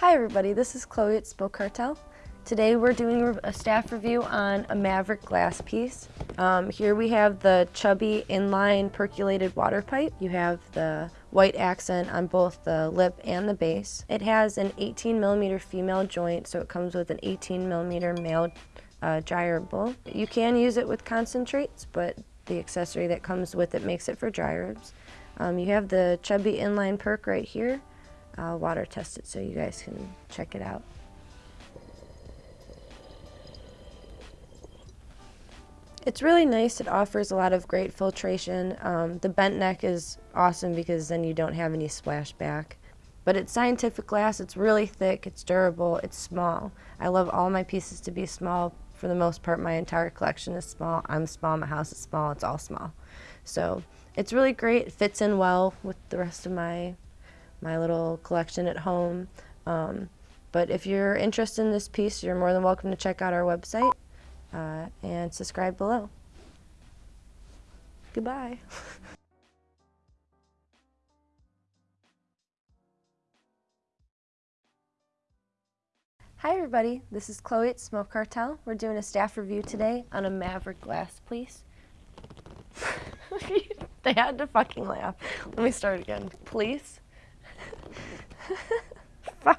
Hi everybody, this is Chloe at Smoke Cartel. Today we're doing a staff review on a Maverick glass piece. Um, here we have the chubby inline percolated water pipe. You have the white accent on both the lip and the base. It has an 18 millimeter female joint, so it comes with an 18 millimeter male uh, bowl. You can use it with concentrates, but the accessory that comes with it makes it for dry. Um, you have the chubby inline perc right here. I'll water test it so you guys can check it out. It's really nice. It offers a lot of great filtration. Um, the bent neck is awesome because then you don't have any splashback. But it's scientific glass. It's really thick. It's durable. It's small. I love all my pieces to be small. For the most part, my entire collection is small. I'm small. My house is small. It's all small. So it's really great. It fits in well with the rest of my my little collection at home. Um, but if you're interested in this piece, you're more than welcome to check out our website uh, and subscribe below. Goodbye. Hi everybody, this is Chloe at Smoke Cartel. We're doing a staff review today on a Maverick glass piece. they had to fucking laugh. Let me start again. Please. Bye.